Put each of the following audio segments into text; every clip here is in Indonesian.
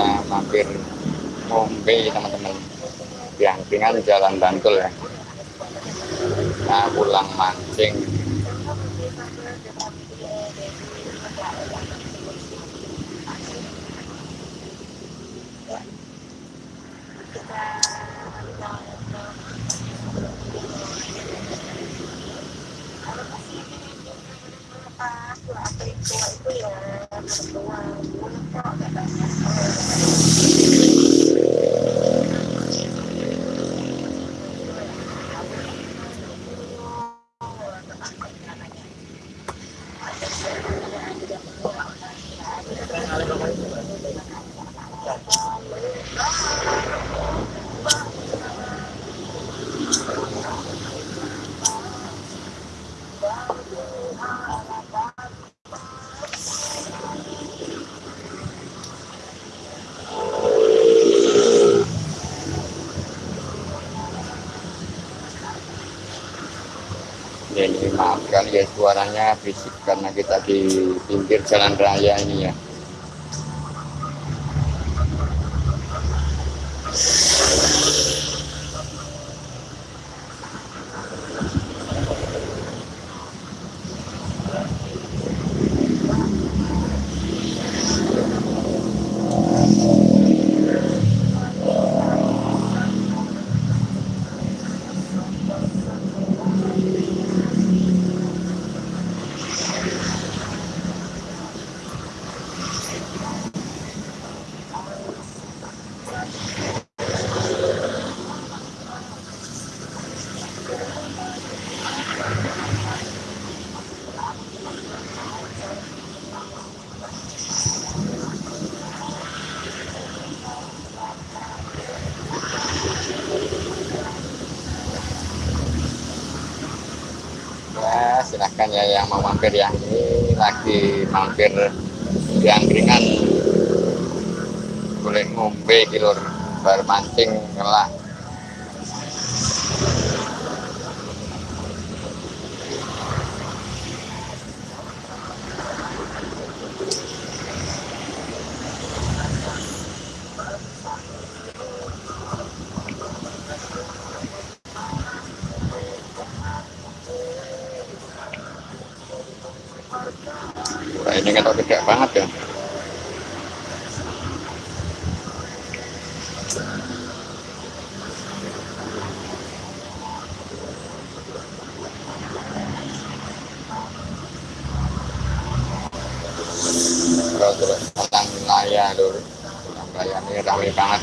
kita mampir ngombe teman-teman. Di angkringan jalan Bantul ya. Nah pulang mancing ya ini maafkan ya berisik karena kita di pinggir jalan raya ini ya silahkan ya yang mau mampir yang ini lagi mampir di angkringan. Boleh ngombe kilur bar mancing ngelah Wah, ini kan gede banget ya terus terus tentang wilayah lur wilayah ini ramai banget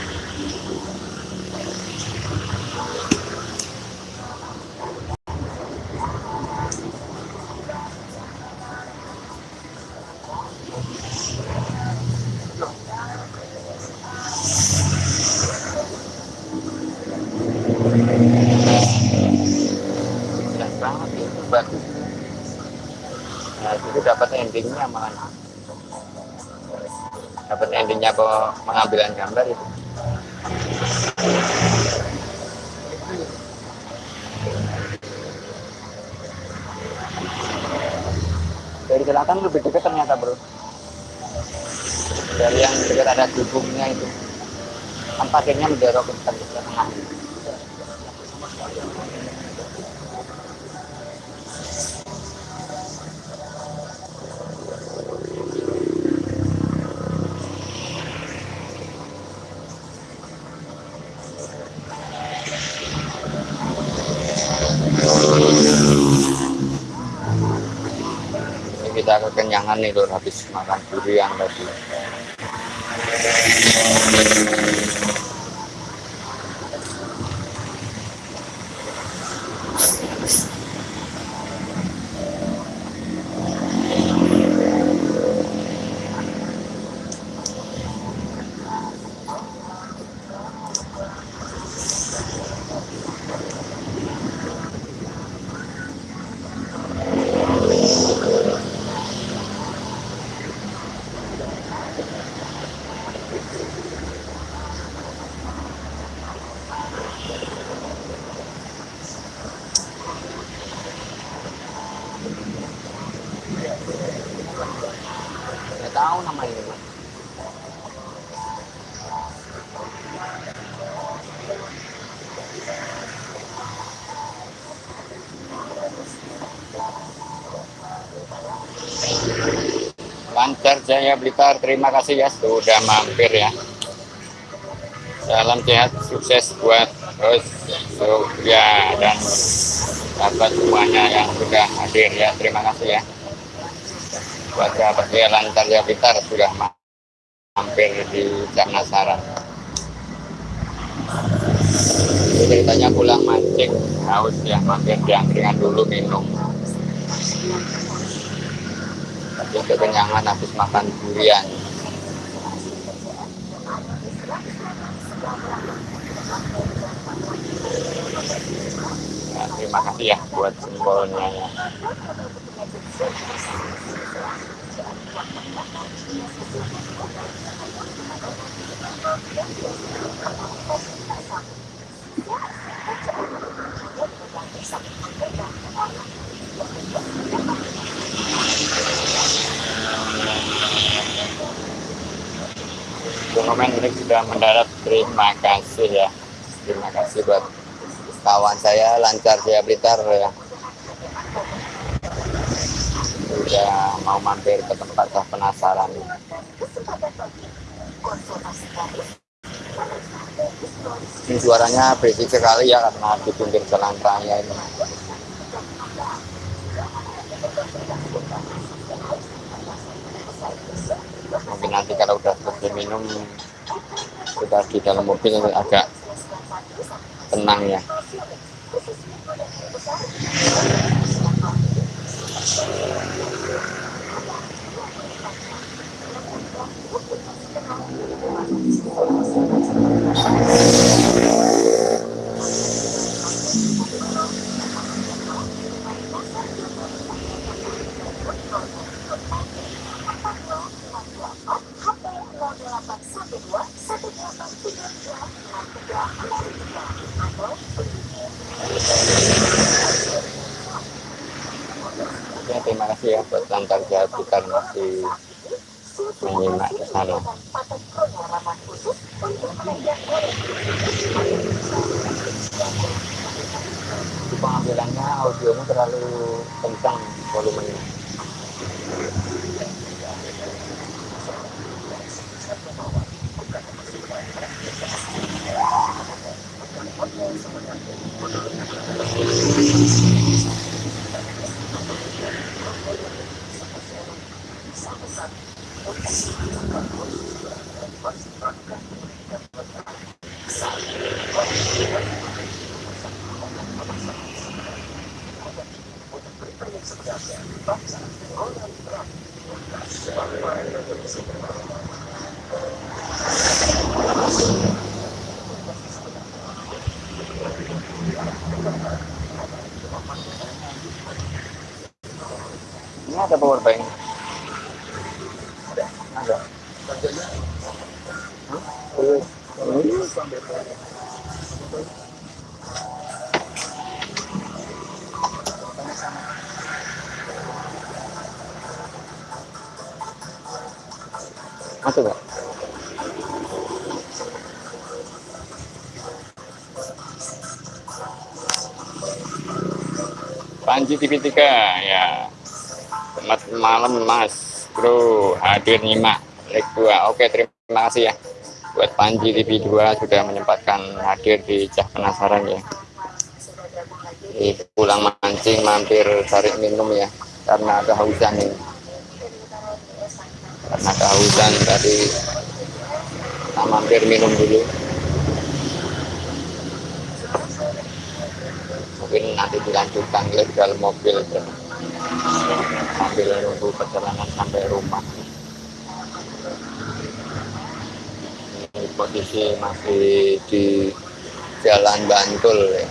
jelas banget itu bagus nah itu dapat endingnya malah. Dapat endingnya kok pengambilan gambar itu? Dari selatan lebih dekat ternyata bro. Dari yang dekat ada gubungnya itu. Kan parkirnya menjorok ke tengah kekenyangan nih habis makan durian tadi Jaya Blitar. Terima kasih ya sudah mampir ya. Salam sehat sukses buat host Surya dan sahabat semuanya yang sudah hadir ya. Terima kasih ya. Buat sahabat ya lancar Jaya Blitar sudah mampir di Jamasaran ceritanya pulang mancing haus ya mampir di angkringan dulu minum tapi kekenyangan habis makan durian. Nah, terima kasih ya buat simbolnya. ya Monumen ini sudah mendarat terima kasih ya terima kasih buat kawan saya lancar dia Blitar ya. Sudah mau mampir ke tempat saya penasaran. Ini suaranya berisik sekali ya karena di pinggir jalan raya ini. Mungkin nanti kalau udah selesai minum sudah di dalam mobil agak tenang ya. ya terima lantar jahat kita masih menyimak ke sana. Pengambilannya audionya terlalu kencang volumenya Panji TV3 ya. Selamat malam Mas. Bro hadir nyimak leg 2 Oke terima kasih ya buat Panji TV2 sudah menyempatkan hadir di Cah Penasaran ya. Di pulang mancing mampir cari minum ya karena kehausan ini karena kehausan tadi kita mampir minum dulu mungkin nanti dalam mobil ya. sambil nunggu perjalanan sampai rumah ini posisi masih di jalan Bantul ya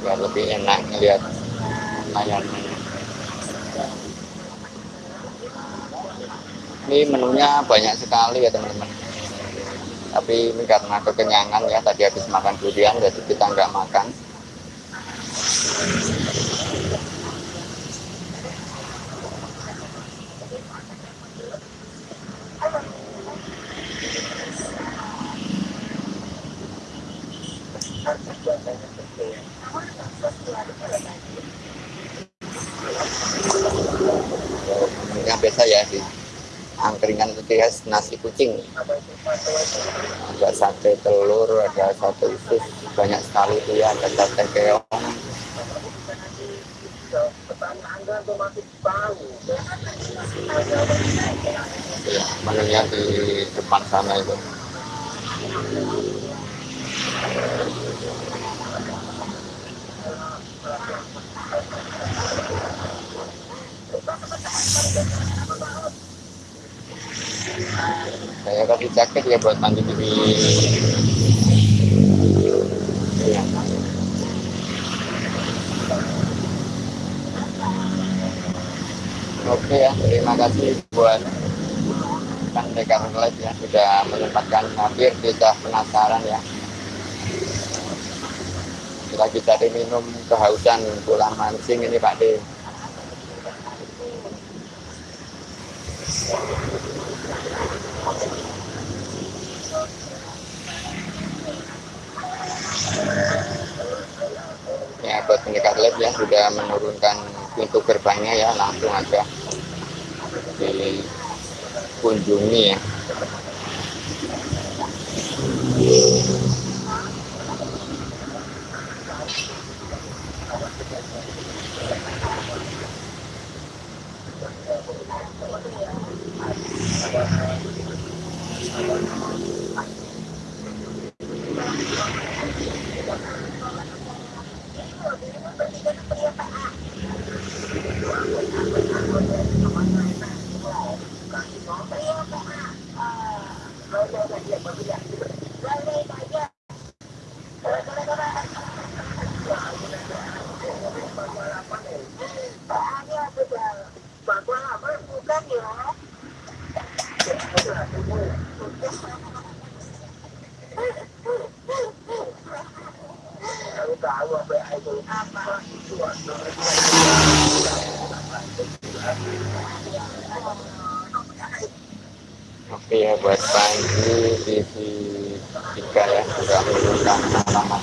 biar lebih enak ngelihat layarnya ini menunya banyak sekali ya teman-teman. Tapi ini karena kekenyangan ya tadi habis makan durian jadi kita nggak makan yang biasa ya di angkringan itu ya nasi kucing ada sate telur ada sate usus banyak sekali itu ya ada sate keong. Menunya di depan sana itu saya kasih jaket ya buat mandi di oke ya terima kasih buat kan Dekan Live ya sudah menyempatkan hadir kita penasaran ya. Lagi cari minum kehausan pulang mancing ini Pak De ya buat pendekat lab ya sudah menurunkan pintu gerbangnya ya langsung aja dikunjungi ya Oke ya buat Panji TV 3 ya sudah menunjukkan alamat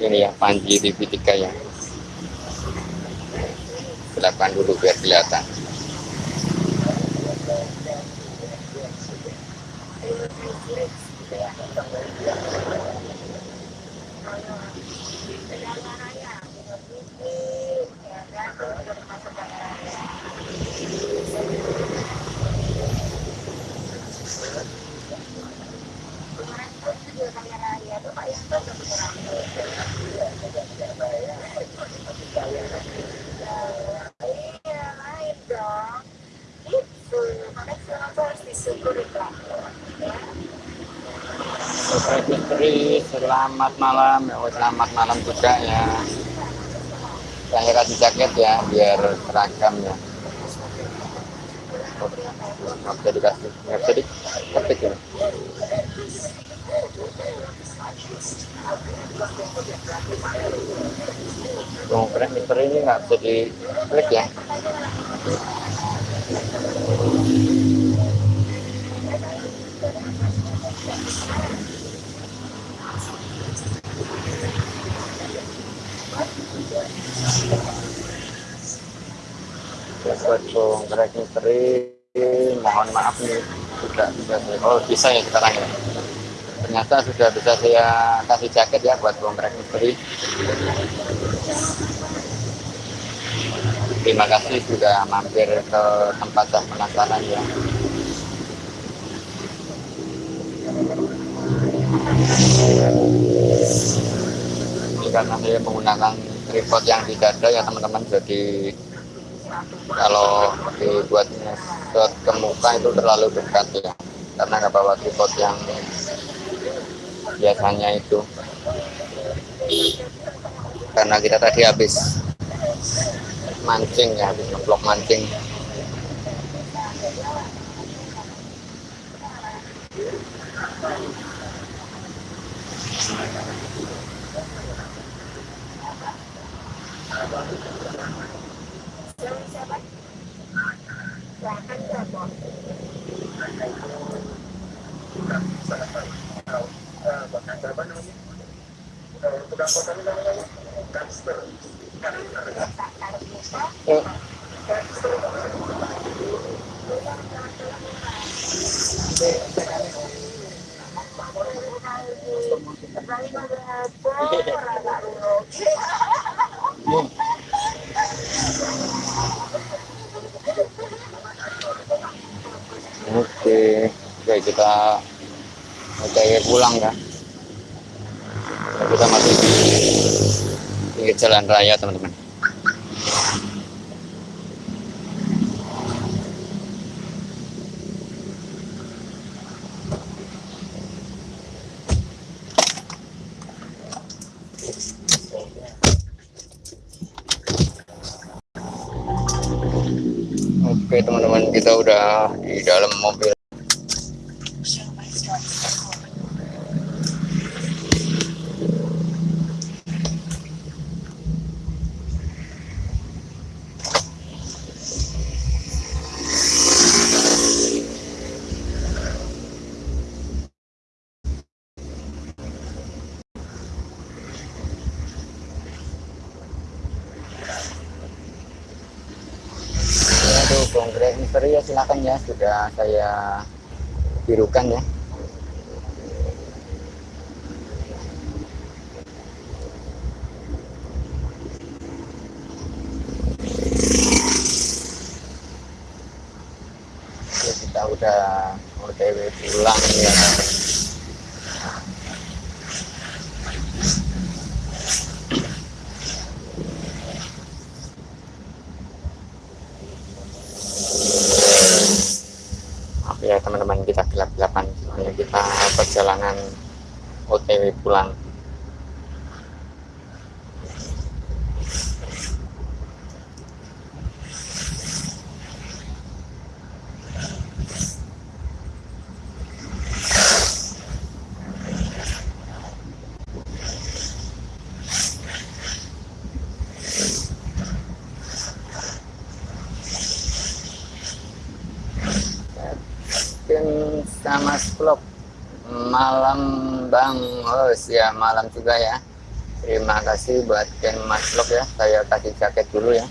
ini ya Panji TV 3 ya belakang dulu biar kelihatan Selamat malam. Oh, selamat malam juga ya. Saya kasih jaket ya, biar seragam ya. Nggak bisa dikasih, nggak bisa diketik ya. Oh, keren ini nggak bisa diklik ya. Buat bongkrek misteri mohon maaf nih sudah bisa saya oh bisa ya sekarang ya ternyata sudah bisa saya kasih jaket ya buat bongkrek misteri terima kasih sudah mampir ke tempat dah penasaran ya. Ini karena saya menggunakan tripod yang tidak ada ya teman-teman jadi kalau dibuat shot ke muka itu terlalu dekat ya karena nggak bawa tripod yang biasanya itu. Karena kita tadi habis mancing ya habis ngeblok mancing. Oke, 吧。Raya teman-teman. Oke teman-teman kita udah di dalam mobil Konkret misteri ya silakan ya sudah saya birukan ya. Oke, kita udah OTW pulang ya. Maaf ya teman-teman kita gelap-gelapan soalnya kita perjalanan OTW pulang Tim sama vlog malam Bang Hos ya malam juga ya terima kasih buat Ken Mas Vlog ya saya kasih jaket dulu ya.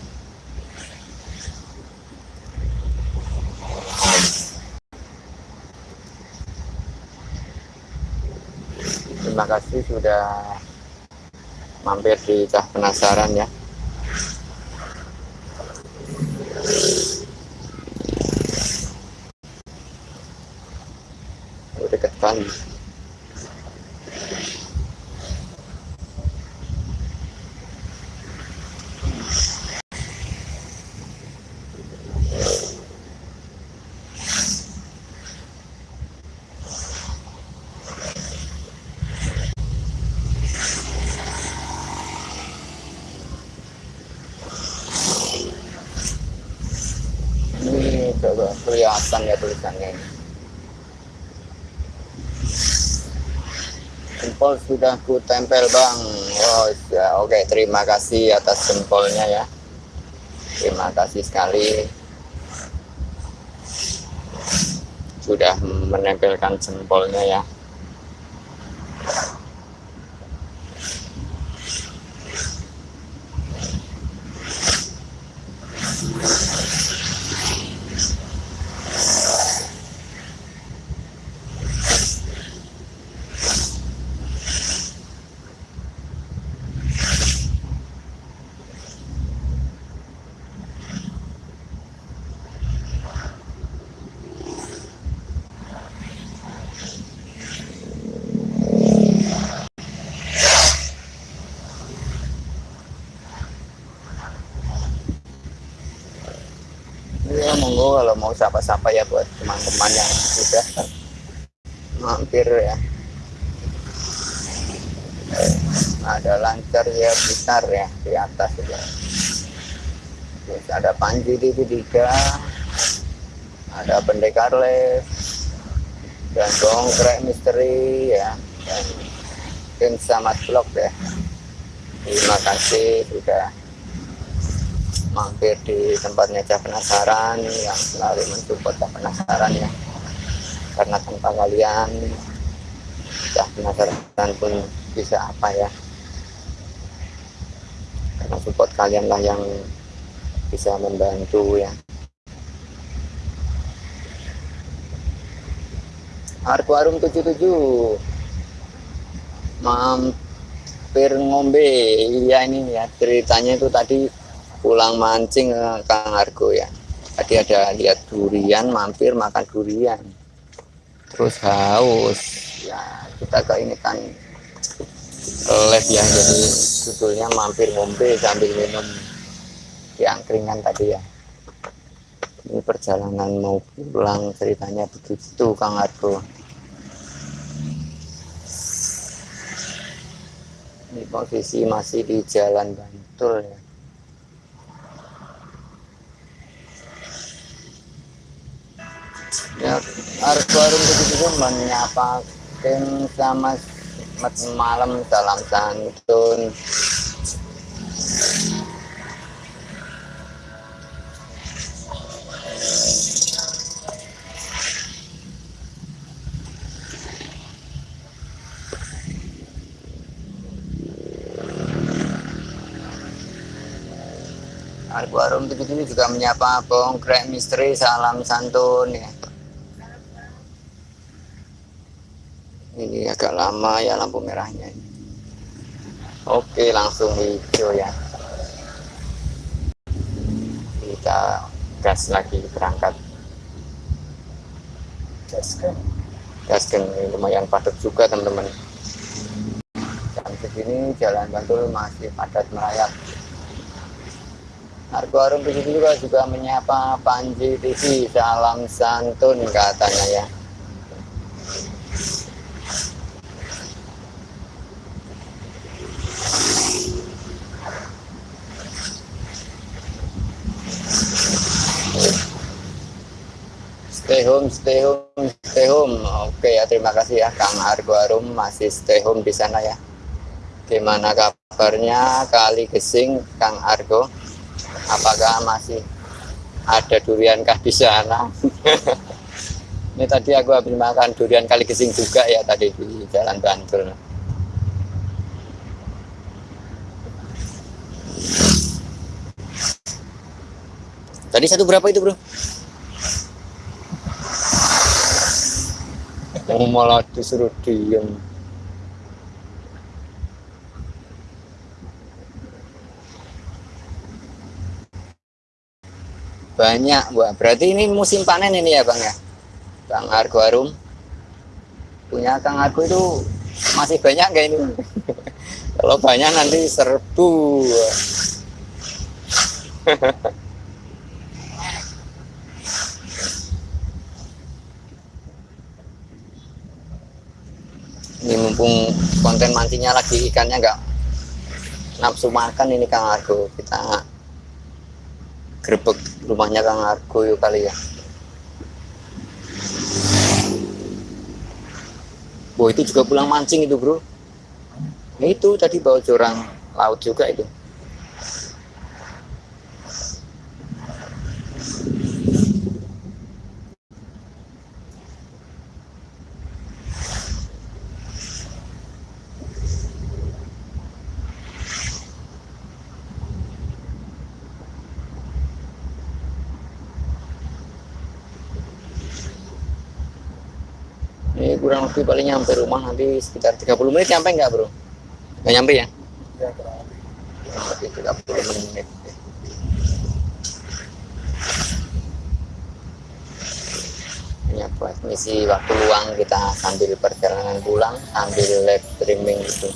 Terima kasih sudah mampir di Cah Penasaran ya. Udah kali ini coba kelihatan ya tulisannya ini jempol sudah ku tempel bang. Oh ya oke. Terima kasih atas jempolnya ya. Terima kasih sekali. Sudah menempelkan jempolnya ya kalau mau sapa-sapa ya buat teman-teman yang sudah mampir ya. Ada lancar ya besar ya di atas ya. Terus ada Panji TV3 ada pendekar les dan dongkrek misteri ya dan tim sama vlog ya. Terima kasih sudah mampir di tempatnya Cah Penasaran yang selalu mensupport Cah Penasaran ya. Karena tanpa kalian Cah Penasaran pun bisa apa ya? Karena support kalian lah yang bisa membantu ya. Arkuarum 77 mampir ngombe. Iya ini ya ceritanya itu tadi pulang mancing ke Kang Argo ya. Tadi ada lihat durian mampir makan durian. Terus haus. Ya kita ke ini kan live ya. Jadi judulnya mampir ngombe sambil minum di angkringan tadi ya. Ini perjalanan mau pulang ceritanya begitu Kang Argo. Ini posisi masih di jalan Bantul ya ya Argo Arum begitu menyapa tim sama malam salam santun. Arbuarum ini juga menyapa Bongkrek Misteri Salam Santun ya. Ini agak lama ya lampu merahnya. Oke langsung hijau ya. Kita gas lagi berangkat. Gaskan. Gaskan ini lumayan padat juga teman-teman. Jam segini jalan Bantul masih padat merayap. Argo Arum juga juga menyapa Panji TV salam santun katanya ya stay home stay home stay home oke ya terima kasih Kang Argo Arum masih stay home di sana ya. Gimana kabarnya kali gesing Kang Argo? Apakah masih ada durian kah di sana? Ini tadi aku habis makan durian kali gesing juga ya tadi di jalan Bantul. Tadi satu berapa itu bro oh, malah disuruh diem banyak buah berarti ini musim panen ini ya bang ya? Bang Argo Arum. Punya Kang Argo itu masih banyak gak ini? Kalau banyak nanti serbu ini mumpung konten mancingnya lagi ikannya nggak nafsu makan ini Kang Argo. Kita grebek rumahnya Kang Argo yuk kali ya. Oh itu juga pulang mancing itu bro. Nah, itu tadi bawa jurang laut juga itu lebih paling nyampe rumah nanti sekitar 30 menit nyampe nggak bro? Nggak nyampe ya? Ya, lebih. 30 menit. Ini buat misi waktu luang kita sambil perjalanan pulang sambil live streaming gitu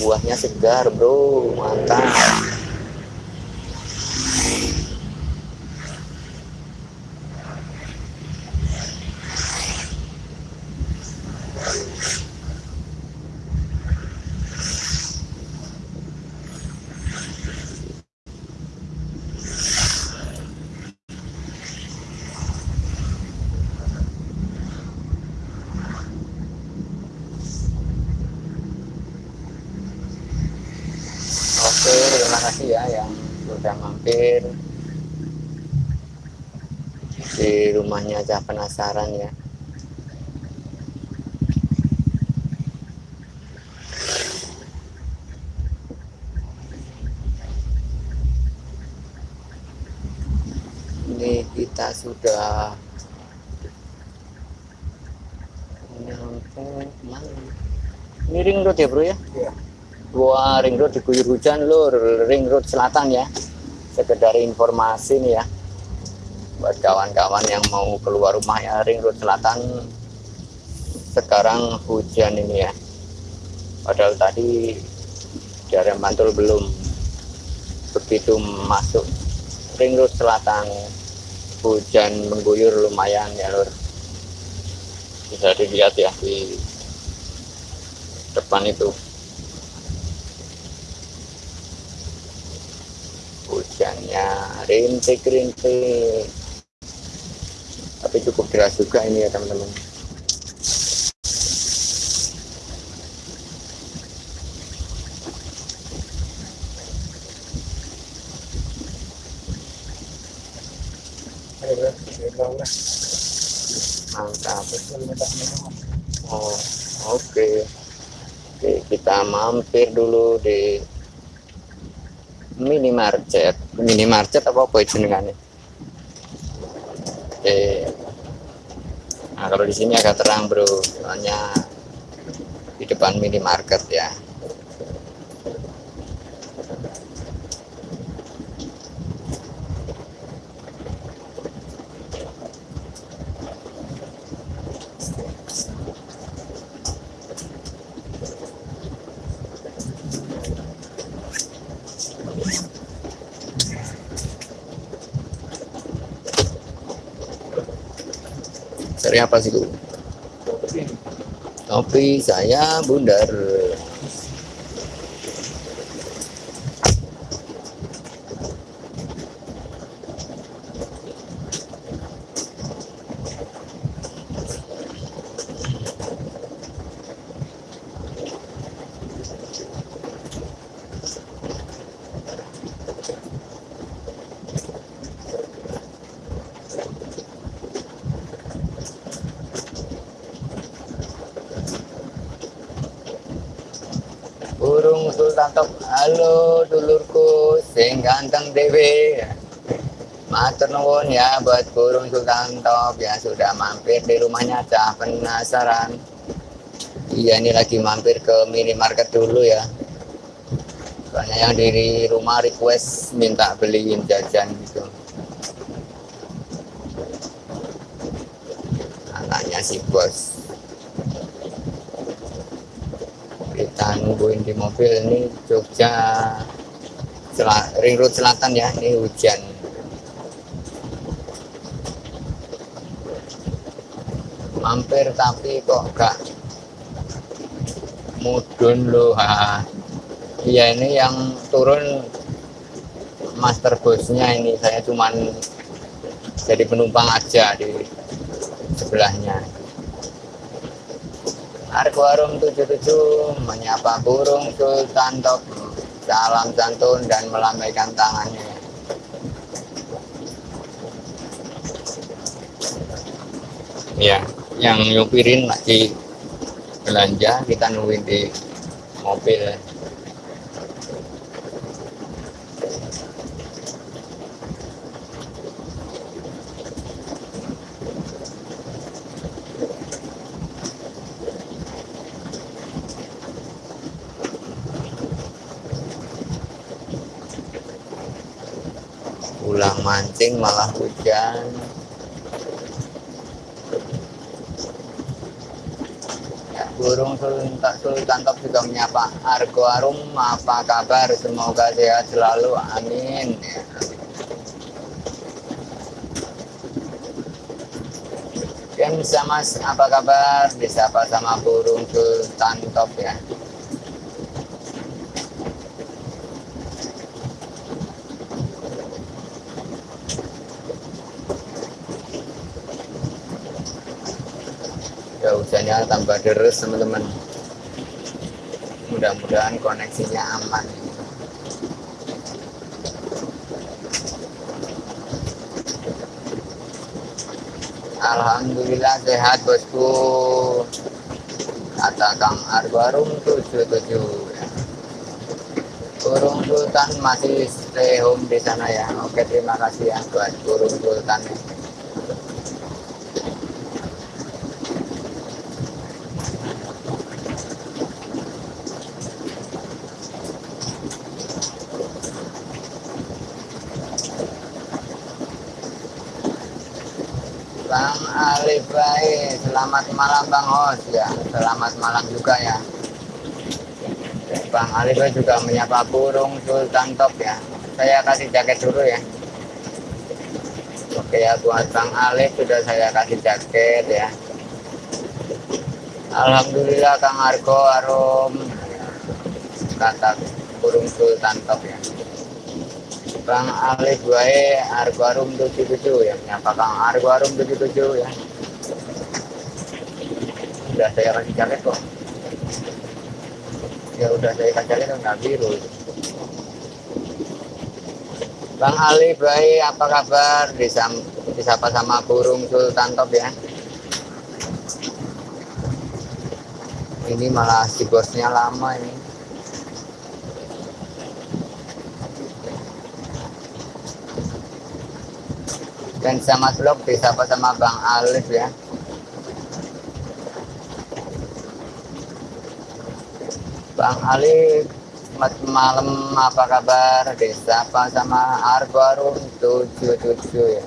buahnya segar bro mantap Oke, terima kasih ya yang sudah mampir di Cah Penasaran ya. Ini kita sudah nyampe mana? Ini ring road ya bro ya? Iya. Gua ring road diguyur hujan lur, ring road selatan ya. Sekedar informasi nih ya. Buat kawan-kawan yang mau keluar rumah ya ring road selatan. Sekarang hujan ini ya. Padahal tadi dari Bantul belum begitu masuk. Ring road selatan hujan mengguyur lumayan ya lur. Bisa dilihat ya di depan itu. Hujannya rintik-rintik tapi cukup deras juga ini ya teman-teman. Mantap. Oh oke. Oke kita mampir dulu di minimarket. Minimarket apa apa jenengannya? oke nah kalau di sini agak terang bro. Soalnya di depan minimarket ya apa sih Bu? Kopi saya bundar. Burung Sultan Top, halo dulurku, sing ganteng dewe. Matur nuwun ya buat burung Sultan Top yang sudah mampir di rumahnya Cah penasaran. Iya ini lagi mampir ke minimarket dulu ya. Soalnya yang di rumah request minta beliin jajan gitu. Anaknya si bos. kita nungguin di mobil ini Jogja Sel- Ring Road Selatan ya ini hujan mampir tapi kok gak mudun loh ha. iya ini yang turun master bosnya ini saya cuman jadi penumpang aja di sebelahnya Argo Warung 77 menyapa burung Sultan Top salam santun dan melambaikan tangannya. Ya yang nyupirin lagi belanja kita nungguin di mobil pulang mancing malah hujan. Ya burung sultan, sultan top juga menyapa Argo Arum apa kabar? Semoga sehat selalu amin ya. Ken sama apa kabar? Disapa sama burung sultan top ya deres teman-teman mudah-mudahan koneksinya aman Alhamdulillah sehat bosku kata Kang Arbarum 77 ya. Burung Sultan masih stay home di sana ya. Oke, terima kasih ya buat Burung Sultan. Bang Baik, selamat malam Bang Hos ya. Selamat malam juga ya. Bang Alif juga menyapa burung Sultan Top ya. Saya kasih jaket dulu ya. Oke ya buat Bang Alif sudah saya kasih jaket ya. Alhamdulillah Kang Argo Arum kata burung Sultan Top ya. Bang Alif Wae Argo Arum 77 ya menyapa Kang Argo Arum 77 ya. Sudah saya kasih jaket kok. Ya udah saya kasih jaket nggak biru. Bang Ali baik apa kabar Disam, disapa sama burung Sultan Top ya ini malah si bosnya lama ini dan sama vlog disapa sama Bang Alif ya Bang Selamat malam, apa kabar? Desa apa sama Arbarum 77 ya.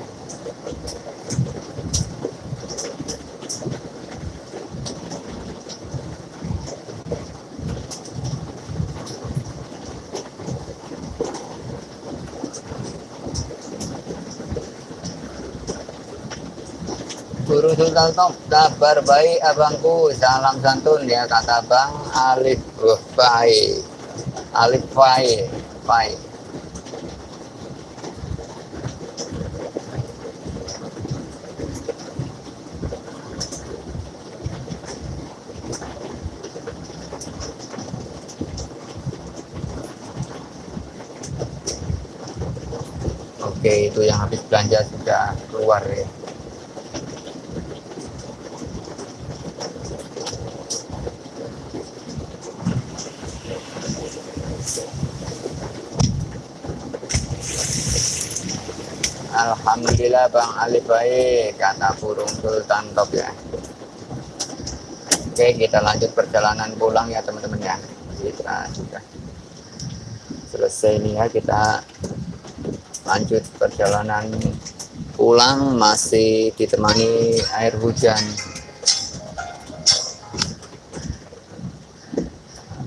Guru Sultan Top, kabar baik abangku, salam santun ya kata Bang Alif Wah, baik. Alif baik, baik. Oke, itu yang habis belanja sudah keluar ya. Alhamdulillah Bang Ali baik kata burung Sultan Top ya. Oke kita lanjut perjalanan pulang ya teman-teman ya. Kita sudah selesai nih ya kita lanjut perjalanan pulang masih ditemani air hujan.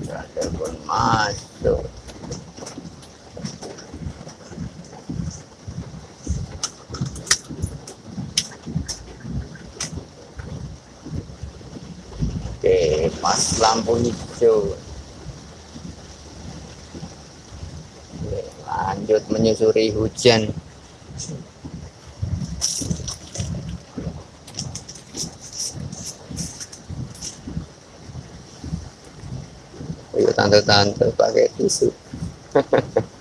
Ada telepon masuk. Oke, lampu hijau. Lanjut menyusuri hujan. Ayo tante-tante pakai tisu.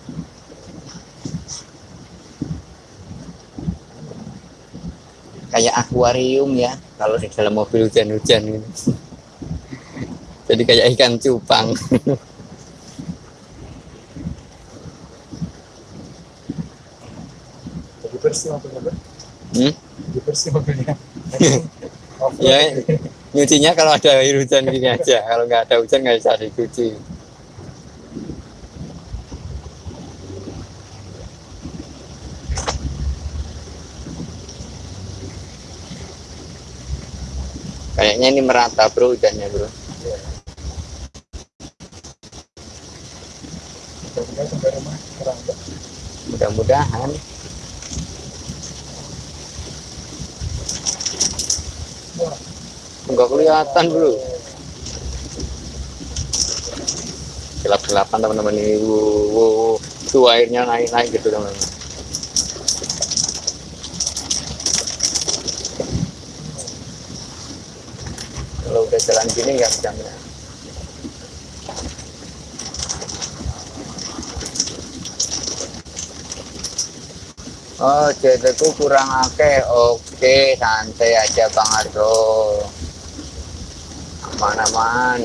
Kayak akuarium ya, kalau di dalam mobil hujan-hujan ini. Jadi kayak ikan cupang. Jadi bersih mobilnya. Hmm? Jadi bersih mobilnya. Ya, nyucinya kalau ada air hujan gini aja. Kalau nggak ada hujan nggak bisa dicuci. Kayaknya ini merata bro hujannya bro. Iya. Mudah-mudahan sampai rumah kerangka. Mudah-mudahan. Wah, enggak kelihatan bro. Gelap-gelapan teman-teman ini. Wow, wow. tuh airnya naik-naik gitu teman-teman. Kalau udah jalan gini nggak bisa Oh, jadiku kurang akeh. Oke, santai aja Bang Ardo. Aman-aman.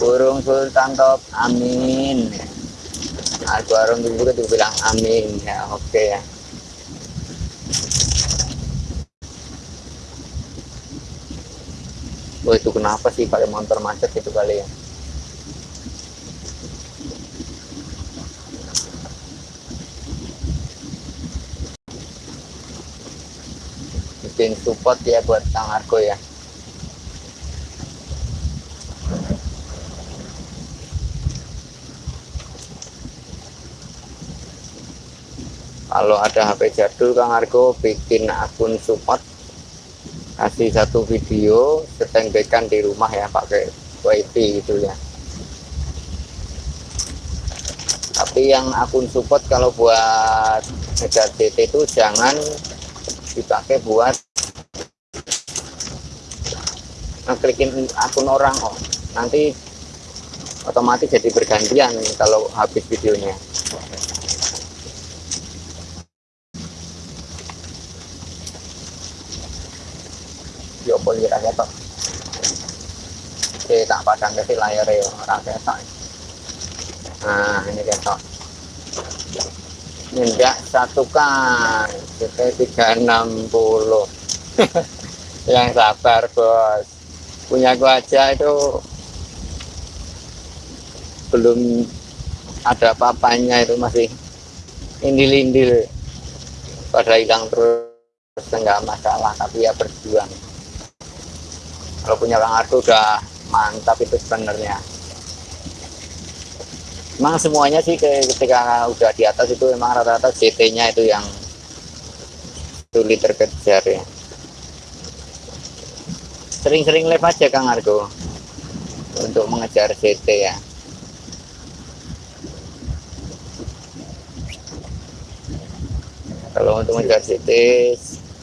Burung Sultan top, amin. Ardo Arum juga tuh bilang amin. Ya, oke ya. Oh, itu kenapa sih pakai motor macet itu kali ya? Bikin support ya buat Kang Argo ya. Kalau ada HP jadul Kang Argo bikin akun support kasih satu video setenggekan di rumah ya pakai wifi gitu ya. Tapi yang akun support kalau buat ngejar itu jangan dipakai buat ngeklikin akun orang oh nanti otomatis jadi bergantian kalau habis videonya. Yo boleh rasa tok oke tak padang ke layar ya orang ketok nah ini ketok nyendak satu kan kita 360 yang sabar bos punya gua aja itu belum ada papanya itu masih indil-indil pada hilang terus enggak masalah tapi ya berjuang. Kalau punya Bang Ardo udah mantap itu sebenarnya. Emang semuanya sih ketika udah di atas itu emang rata-rata CT-nya itu yang sulit terkejar ya. Sering-sering live aja Kang Argo. Untuk mengejar CT ya. Kalau untuk mengejar CT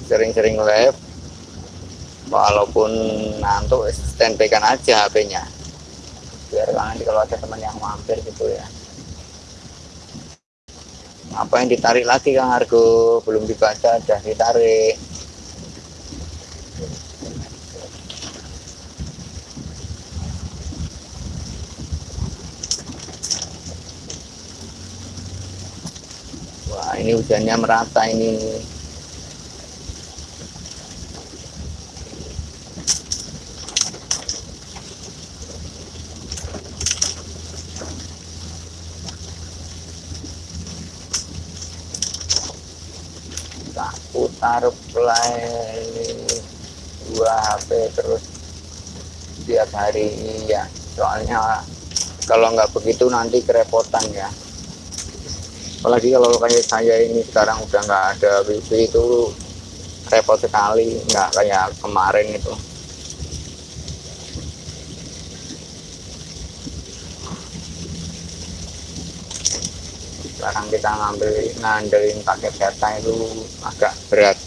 sering-sering live. Walaupun ngantuk standby kan aja HP-nya biar nanti kalau ada teman yang mampir gitu ya. Apa yang ditarik lagi Kang Argo? Belum dibaca udah ditarik wah ini hujannya merata ini. Tak putar play dua HP terus tiap hari ya soalnya kalau nggak begitu nanti kerepotan ya apalagi kalau kayak saya ini sekarang udah nggak ada wifi itu repot sekali nggak kayak kemarin itu. Sekarang kita ngambil ngandelin pakai data itu agak berat.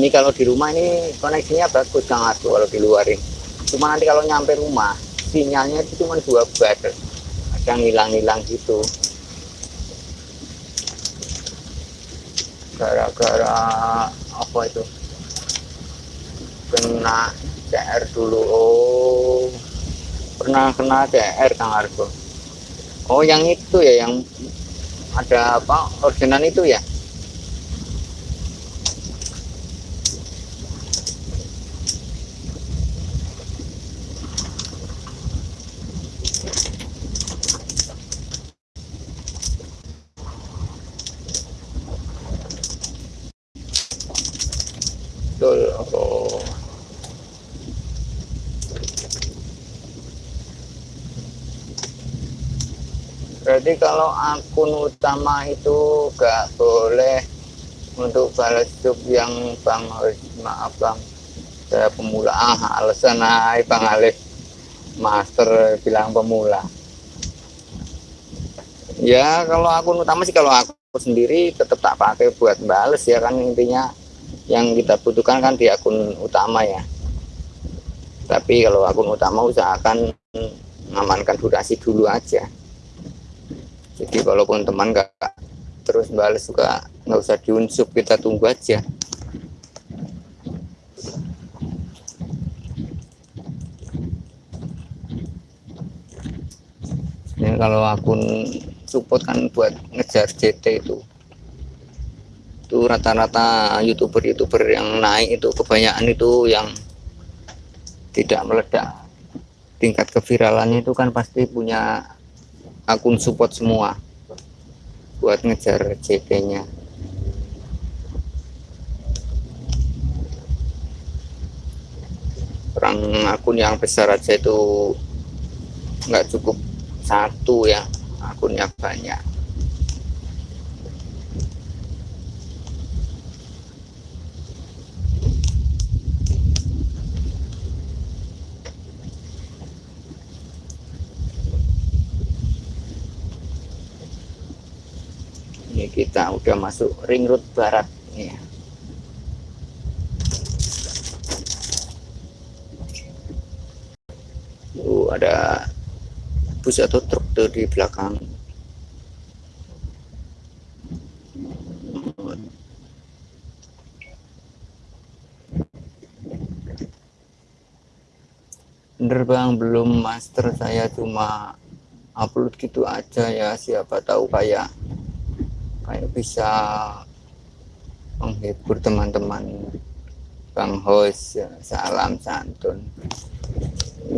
Ini kalau di rumah ini koneksinya bagus sangat kalau di luar ini. Cuma nanti kalau nyampe rumah sinyalnya itu cuma dua bar ada ngilang-ngilang gitu. Gara-gara apa itu? Kena CR dulu. Oh. Pernah kena CR Kang Argo? Oh yang itu ya yang ada apa ordenan itu ya betul oh. jadi kalau akun utama itu gak boleh untuk balas sub yang bang maaf bang. Saya pemula. Ah alasan ay bang Alif master bilang pemula. Ya kalau akun utama sih kalau aku sendiri tetap tak pakai buat bales ya kan intinya. Yang kita butuhkan kan di akun utama ya. Tapi kalau akun utama usahakan mengamankan durasi dulu aja jadi walaupun teman nggak terus balas juga nggak usah diunsub kita tunggu aja. Ini kalau akun support kan buat ngejar JT itu. Itu rata-rata youtuber-youtuber yang naik itu kebanyakan itu yang tidak meledak. Tingkat keviralannya itu kan pasti punya akun support semua buat ngejar JT nya orang akun yang besar aja itu nggak cukup satu ya akunnya banyak kita udah masuk ring road barat. Ya Tuh ada bus atau truk tuh di belakang. Bener bang. Belum master. Saya cuma upload gitu aja ya. Siapa tahu kayak kayak bisa menghibur teman-teman. Bang host ya, salam santun.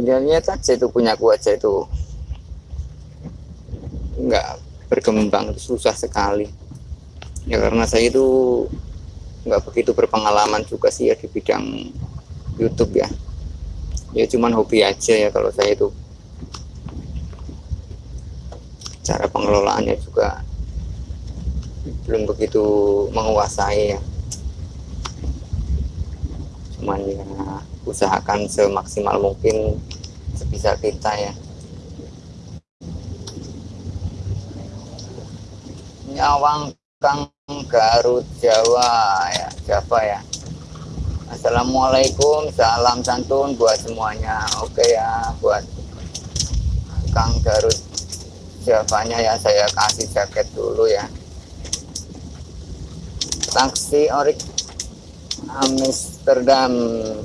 Ya lihat aja itu punya aku aja itu nggak berkembang susah sekali. Ya karena saya itu nggak begitu berpengalaman juga sih ya di bidang YouTube ya. Ya cuman hobi aja ya kalau saya itu. Cara pengelolaannya juga belum begitu menguasai ya. Cuman ya usahakan semaksimal mungkin sebisa kita ya. Nyawang Kang Garut Jawa ya Java ya. Assalamualaikum salam santun buat semuanya. Oke ya buat Kang Garut Javanya ya saya kasih jaket dulu ya taksi orik Amsterdam.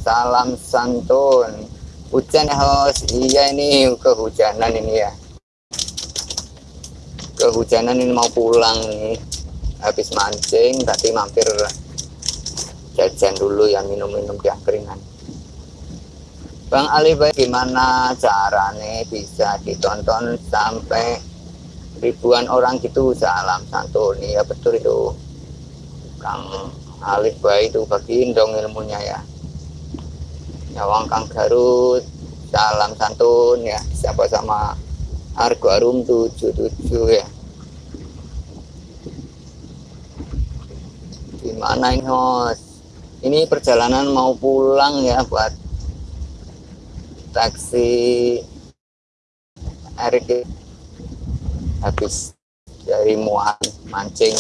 Salam santun. Hujan ya host. Iya ini kehujanan ini ya. Kehujanan ini mau pulang nih. Habis mancing tadi mampir jajan dulu ya minum-minum di angkringan. Bang Ali bagaimana caranya bisa ditonton sampai ribuan orang gitu? Salam santun. Ya betul itu Kang Alif baik itu bagiin dong ilmunya ya. Nyawang Kang Garut salam santun ya. Siapa sama Argo Arum 77 ya. Gimana ini host ini perjalanan mau pulang ya buat taksi Erik habis dari muat mancing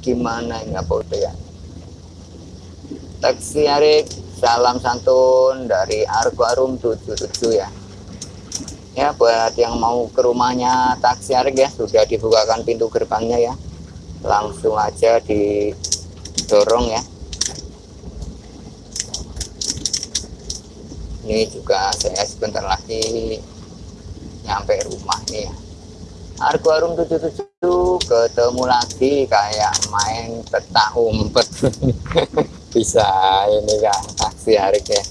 gimana ini apa udah ya? Taksi Erik salam santun dari Argo Arum 77 ya. Ya buat yang mau ke rumahnya taksi Arik ya. Sudah dibukakan pintu gerbangnya ya. Langsung aja didorong ya. Ini juga saya sebentar lagi nyampe rumah nih ya Argo Arum 77 ketemu lagi kayak main petak umpet. Bisa ini kan taksi Arik ya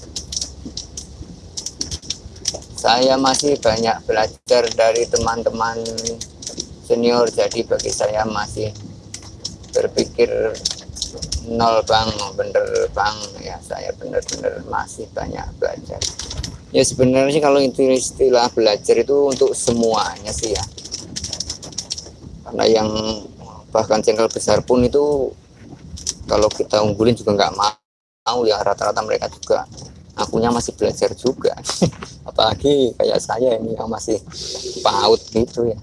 saya masih banyak belajar dari teman-teman senior jadi bagi saya masih berpikir nol bang. Bener bang. Ya saya bener-bener masih banyak belajar. Ya sebenarnya kalau itu istilah belajar itu untuk semuanya sih ya karena yang bahkan channel besar pun itu kalau kita unggulin juga nggak mau ya rata-rata mereka juga. Akunya masih belajar juga. Apalagi kayak saya ini yang masih paut gitu ya.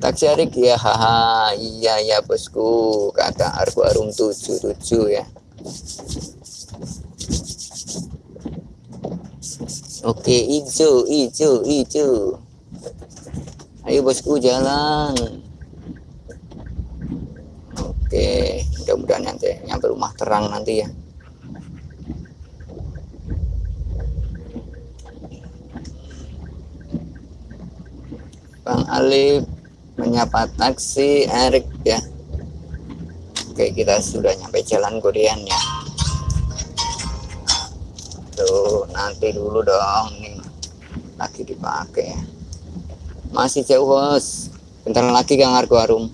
Taksiarik ya haha iya ya bosku. Kata Argo Arum 77 ya. Oke hijau hijau hijau Ayo bosku jalan. Oke mudah-mudahan nanti nyampe rumah terang nanti ya. Bang Alif menyapa taksi Erik ya. Oke kita sudah nyampe jalan Godean ya. Tuh nanti dulu dong nih lagi dipakai ya masih jauh bos. Bentar lagi Kang Argo Arum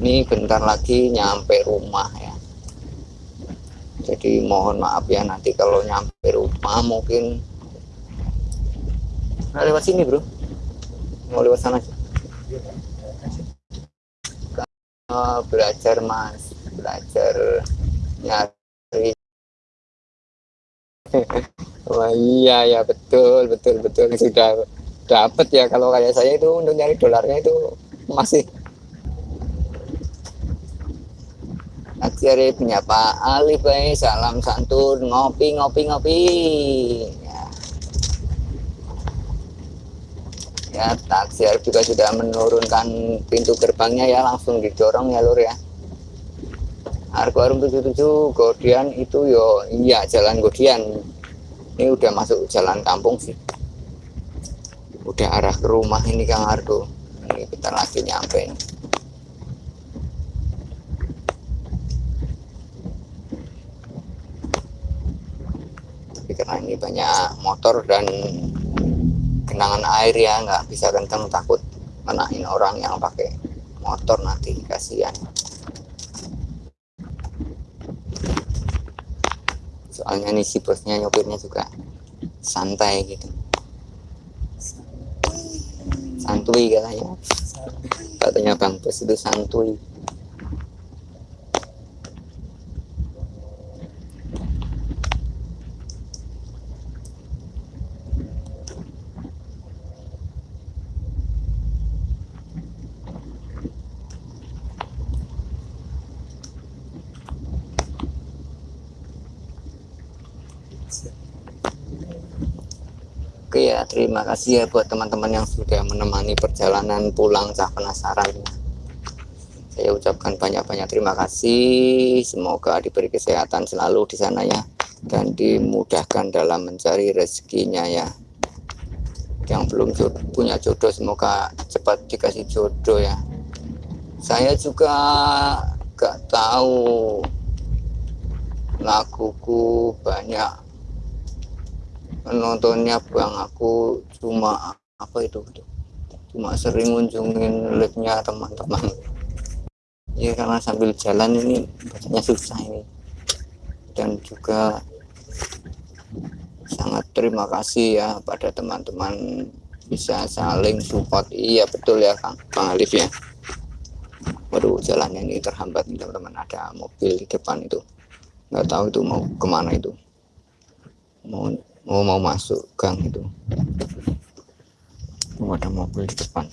ini bentar lagi nyampe rumah ya. Jadi mohon maaf ya nanti kalau nyampe rumah mungkin nah, lewat sini bro. Mau lewat sana oh, belajar mas. Belajar nyari. Wah iya ya. Betul betul betul. Sudah dapat ya. Kalau kayak saya itu untuk nyari dolarnya itu masih. Akhirnya menyapa Alif salam santun ngopi ngopi ngopi. Ya. Taksi juga sudah menurunkan pintu gerbangnya ya langsung didorong ya lur ya. Argo Arum 77 Godian itu yo iya jalan Godian. Ini udah masuk jalan kampung sih udah arah ke rumah ini Kang Argo. Ini kita lagi nyampe. Tapi karena ini banyak motor dan genangan air ya nggak bisa kenceng takut menahin orang yang pakai motor nanti kasihan. Soalnya nih si bosnya nyopirnya juga santai gitu santuy katanya. Katanya bang bos itu santuy terima kasih ya buat teman-teman yang sudah menemani perjalanan pulang cah penasaran. Saya ucapkan banyak-banyak terima kasih. Semoga diberi kesehatan selalu di sana ya dan dimudahkan dalam mencari rezekinya ya. Yang belum punya jodoh semoga cepat dikasih jodoh ya. Saya juga gak tahu laguku banyak penontonnya bang aku cuma apa itu cuma sering ngunjungin live-nya teman-teman. Ya karena sambil jalan ini bacanya susah ini. Dan juga sangat terima kasih ya pada teman-teman bisa saling support. Iya betul ya Kang Bang Alif ya. Waduh jalannya ini terhambat teman-teman. Ada mobil di depan itu. Nggak tahu itu mau ke mana itu. Mau oh mau masuk gang itu. Oh, ada mobil di depan.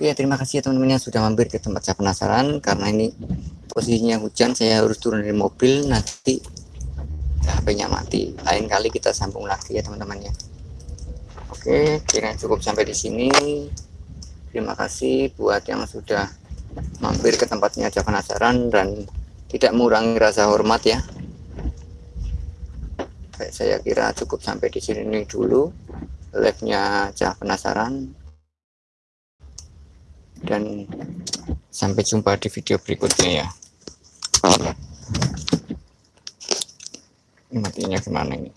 Ya terima kasih ya teman-teman yang sudah mampir ke tempat saya penasaran. Karena ini posisinya hujan saya harus turun dari mobil. Nanti HP-nya mati. Lain kali kita sambung lagi ya teman-teman ya. Oke kira cukup sampai di sini. Terima kasih buat yang sudah mampir ke tempatnya aja penasaran dan tidak mengurangi rasa hormat ya. Baik, saya kira cukup sampai di sini dulu live-nya aja penasaran. Dan sampai jumpa di video berikutnya ya. Ini matinya gimana ini